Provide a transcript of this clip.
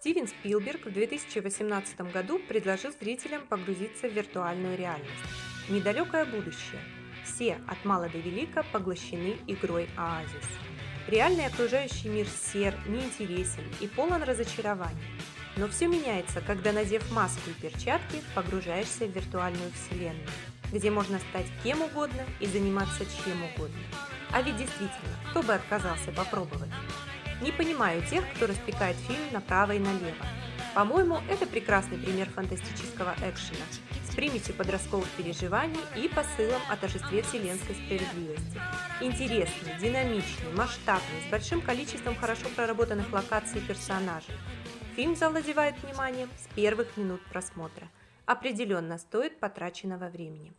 Стивен Спилберг в 2018 году предложил зрителям погрузиться в виртуальную реальность. Недалекое будущее. Все, от мала до велика, поглощены игрой Оазис. Реальный окружающий мир сер, неинтересен и полон разочарований. Но все меняется, когда, надев маску и перчатки, погружаешься в виртуальную вселенную, где можно стать кем угодно и заниматься чем угодно. А ведь действительно, кто бы отказался попробовать? Не понимаю тех, кто распекает фильм направо и налево. По-моему, это прекрасный пример фантастического экшена с примесью подростковых переживаний и посылом о торжестве вселенской справедливости. Интересный, динамичный, масштабный, с большим количеством хорошо проработанных локаций и персонажей. Фильм завладевает вниманием с первых минут просмотра. Определенно стоит потраченного времени.